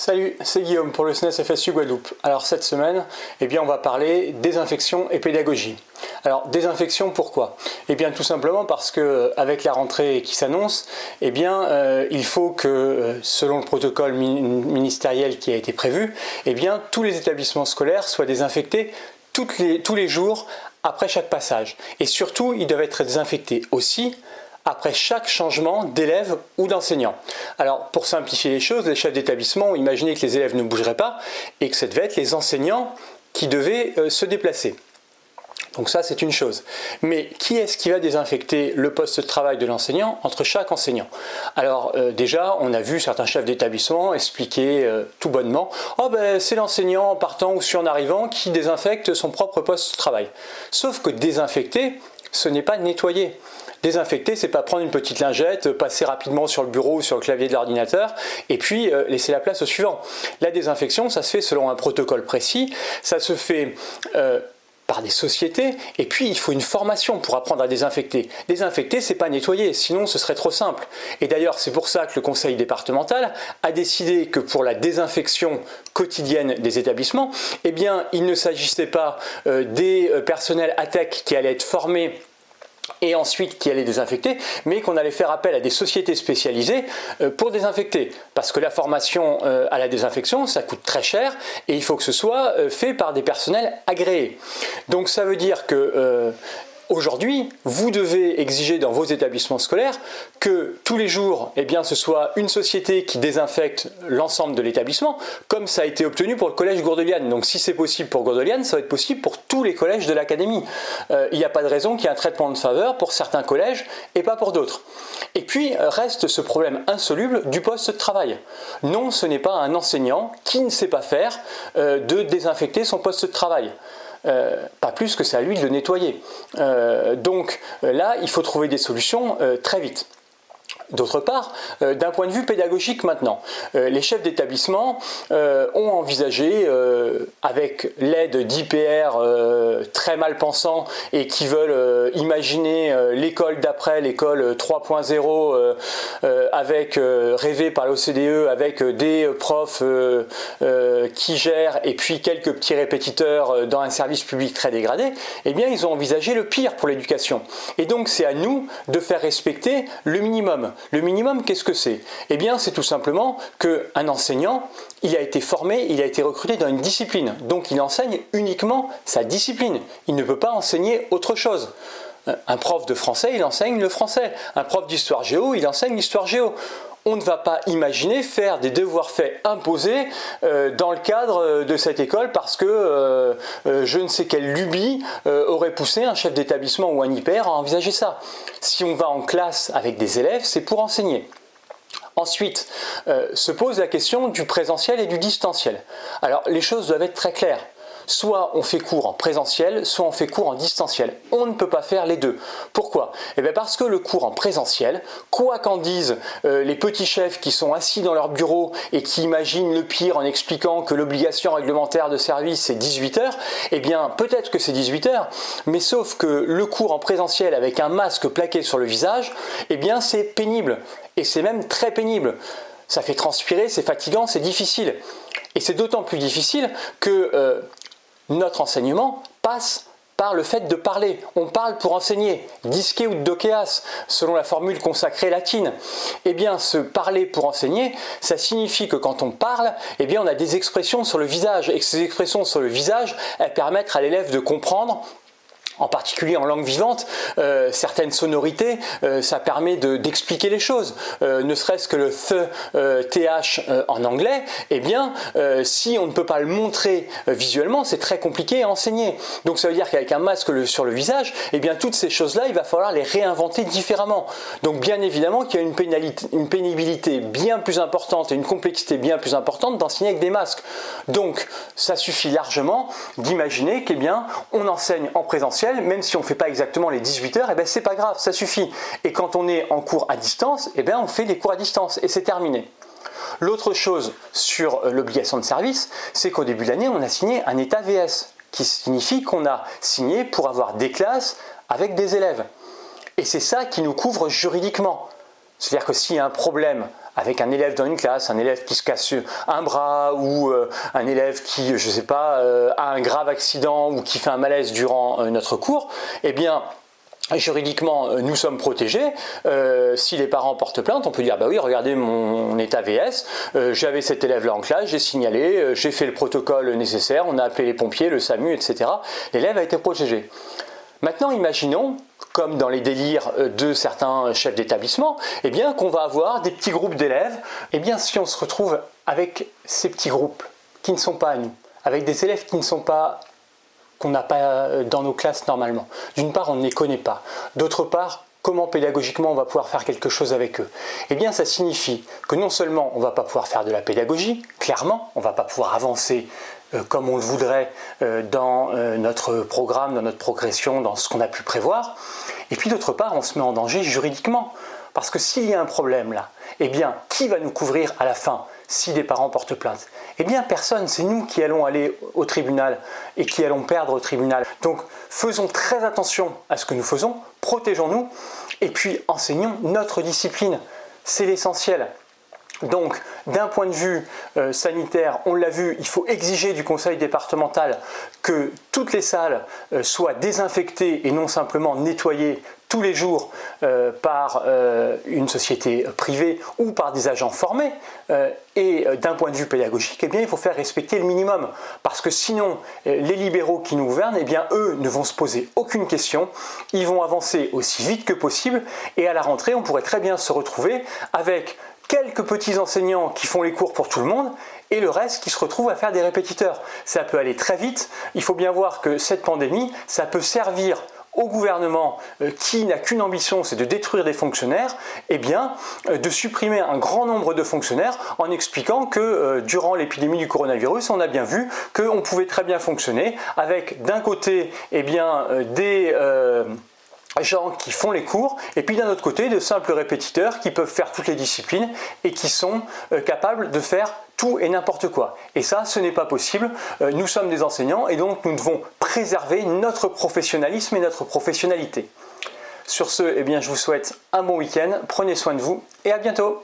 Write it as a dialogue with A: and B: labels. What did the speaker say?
A: Salut, c'est Guillaume pour le SNES FSU Guadeloupe. Alors cette semaine, eh bien, on va parler désinfection et pédagogie. Alors désinfection pourquoi? Eh bien tout simplement parce que euh, avec la rentrée qui s'annonce, eh bien euh, il faut que euh, selon le protocole ministériel qui a été prévu, eh bien tous les établissements scolaires soient désinfectés les, tous les jours après chaque passage. Et surtout, ils doivent être désinfectés aussi après chaque changement d'élève ou d'enseignant. Alors pour simplifier les choses, les chefs d'établissement ont imaginé que les élèves ne bougeraient pas et que ce devait être les enseignants qui devaient euh, se déplacer. Donc ça, c'est une chose. Mais qui est-ce qui va désinfecter le poste de travail de l'enseignant entre chaque enseignant? Alors euh, déjà, on a vu certains chefs d'établissement expliquer euh, tout bonnement « Oh ben c'est l'enseignant en partant ou sur en arrivant qui désinfecte son propre poste de travail ». Sauf que désinfecter, ce n'est pas nettoyer. Désinfecter, c'est pas prendre une petite lingette, passer rapidement sur le bureau ou sur le clavier de l'ordinateur et puis euh, laisser la place au suivant. La désinfection, ça se fait selon un protocole précis, ça se fait euh, par des sociétés, et puis il faut une formation pour apprendre à désinfecter. Désinfecter, c'est pas nettoyer, sinon ce serait trop simple. Et d'ailleurs, c'est pour ça que le conseil départemental a décidé que pour la désinfection quotidienne des établissements, eh bien, il ne s'agissait pas euh, des personnels ATEC qui allaient être formés et ensuite qui allait désinfecter, mais qu'on allait faire appel à des sociétés spécialisées euh, pour désinfecter. Parce que la formation euh, à la désinfection, ça coûte très cher et il faut que ce soit euh, fait par des personnels agréés. Donc ça veut dire que Aujourd'hui, vous devez exiger dans vos établissements scolaires que tous les jours, eh ce soit une société qui désinfecte l'ensemble de l'établissement, comme ça a été obtenu pour le collège Gourdeliane. Donc si c'est possible pour Gourdeliane, ça va être possible pour tous les collèges de l'académie. Euh, il n'y a pas de raison qu'il y ait un traitement de faveur pour certains collèges et pas pour d'autres. Et puis reste ce problème insoluble du poste de travail. Non, ce n'est pas un enseignant qui ne sait pas faire euh, de désinfecter son poste de travail. Euh, pas plus que c'est à lui de le nettoyer. Euh, donc euh, là, il faut trouver des solutions très vite. D'autre part, euh, d'un point de vue pédagogique maintenant, euh, les chefs d'établissement euh, ont envisagé, avec l'aide d'IPR très mal pensants et qui veulent imaginer l'école d'après, l'école 3.0, avec rêvé par l'OCDE, avec des profs qui gèrent et puis quelques petits répétiteurs dans un service public très dégradé, eh bien ils ont envisagé le pire pour l'éducation. Et donc c'est à nous de faire respecter le minimum. Le minimum, qu'est-ce que c'est? Eh bien, c'est tout simplement qu'un enseignant, il a été formé, il a été recruté dans une discipline. Donc, il enseigne uniquement sa discipline. Il ne peut pas enseigner autre chose. Un prof de français, il enseigne le français. Un prof d'histoire géo, il enseigne l'histoire géo on ne va pas imaginer faire des devoirs faits imposés euh, dans le cadre de cette école parce que euh, euh, je ne sais quelle lubie aurait poussé un chef d'établissement ou un hyper à envisager ça. Si on va en classe avec des élèves, c'est pour enseigner. Ensuite, se pose la question du présentiel et du distanciel. Alors, les choses doivent être très claires soit on fait cours en présentiel, soit on fait cours en distanciel. On ne peut pas faire les deux. Pourquoi? Eh bien parce que le cours en présentiel, quoi qu'en disent euh, les petits chefs qui sont assis dans leur bureau et qui imaginent le pire en expliquant que l'obligation réglementaire de service c'est 18 heures, eh bien peut-être que c'est 18 heures, mais sauf que le cours en présentiel avec un masque plaqué sur le visage, eh bien c'est pénible. Et c'est même très pénible. Ça fait transpirer, c'est fatigant, c'est difficile. Et c'est d'autant plus difficile que euh, notre enseignement passe par le fait de parler. On parle pour enseigner, disque ou dokeas, selon la formule consacrée latine. Eh bien, ce parler pour enseigner, ça signifie que quand on parle, eh bien, on a des expressions sur le visage, et que ces expressions sur le visage, elles permettent à l'élève de comprendre en particulier en langue vivante, euh, certaines sonorités, euh, ça permet d'expliquer les choses. Euh, ne serait-ce que le th, th en anglais, eh bien, si on ne peut pas le montrer visuellement, c'est très compliqué à enseigner. Donc ça veut dire qu'avec un masque sur le visage, eh bien, toutes ces choses-là, il va falloir les réinventer différemment. Donc bien évidemment qu'il y a une, pénibilité bien plus importante et une complexité bien plus importante d'enseigner avec des masques. Donc ça suffit largement d'imaginer qu'eh bien, on enseigne en présentiel même si on ne fait pas exactement les 18 heures, et eh ben c'est pas grave, ça suffit. Et quand on est en cours à distance, eh ben on fait les cours à distance et c'est terminé. L'autre chose sur l'obligation de service, c'est qu'au début de l'année, on a signé un état VS, qui signifie qu'on a signé pour avoir des classes avec des élèves. Et c'est ça qui nous couvre juridiquement. C'est-à-dire que s'il y a un problème avec un élève dans une classe, un élève qui se casse un bras ou euh, un élève qui, je sais pas, euh, a un grave accident ou qui fait un malaise durant euh, notre cours, eh bien, juridiquement, nous sommes protégés. si les parents portent plainte, on peut dire, bah oui, regardez mon état VS, j'avais cet élève-là en classe, j'ai signalé, j'ai fait le protocole nécessaire, on a appelé les pompiers, le SAMU, etc. L'élève a été protégé. Maintenant, imaginons, comme dans les délires euh, de certains chefs d'établissement, eh qu'on va avoir des petits groupes d'élèves. Eh bien, si on se retrouve avec ces petits groupes qui ne sont pas à nous, avec des élèves qui ne sont pas qu'on n'a pas euh, dans nos classes normalement. D'une part, on ne les connaît pas. D'autre part, comment pédagogiquement on va pouvoir faire quelque chose avec eux? Eh bien, ça signifie que non seulement on ne va pas pouvoir faire de la pédagogie, clairement, on ne va pas pouvoir avancer comme on le voudrait euh, dans euh, notre programme, dans notre progression, dans ce qu'on a pu prévoir. Et puis d'autre part, on se met en danger juridiquement. Parce que s'il y a un problème là, eh bien, qui va nous couvrir à la fin si des parents portent plainte? Eh bien, personne, c'est nous qui allons aller au tribunal et qui allons perdre au tribunal. Donc, faisons très attention à ce que nous faisons, protégeons-nous et puis enseignons notre discipline. C'est l'essentiel. Donc, d'un point de vue euh, sanitaire, on l'a vu, il faut exiger du conseil départemental que toutes les salles euh, soient désinfectées et non simplement nettoyées tous les jours euh, par une société privée ou par des agents formés. et d'un point de vue pédagogique, eh bien, il faut faire respecter le minimum. Parce que sinon, les libéraux qui nous gouvernent, eh bien, eux ne vont se poser aucune question. Ils vont avancer aussi vite que possible. Et à la rentrée, on pourrait très bien se retrouver avec quelques petits enseignants qui font les cours pour tout le monde et le reste qui se retrouve à faire des répétiteurs. Ça peut aller très vite. Il faut bien voir que cette pandémie, ça peut servir au gouvernement euh, qui n'a qu'une ambition, c'est de détruire des fonctionnaires, eh bien euh, de supprimer un grand nombre de fonctionnaires en expliquant que euh, durant l'épidémie du coronavirus, on a bien vu qu'on pouvait très bien fonctionner avec d'un côté eh bien, des gens qui font les cours, et puis d'un autre côté, de simples répétiteurs qui peuvent faire toutes les disciplines et qui sont euh, capables de faire tout et n'importe quoi. Et ça, ce n'est pas possible. Euh, nous sommes des enseignants et donc nous devons préserver notre professionnalisme et notre professionnalité. Sur ce, eh bien, je vous souhaite un bon week-end, prenez soin de vous et à bientôt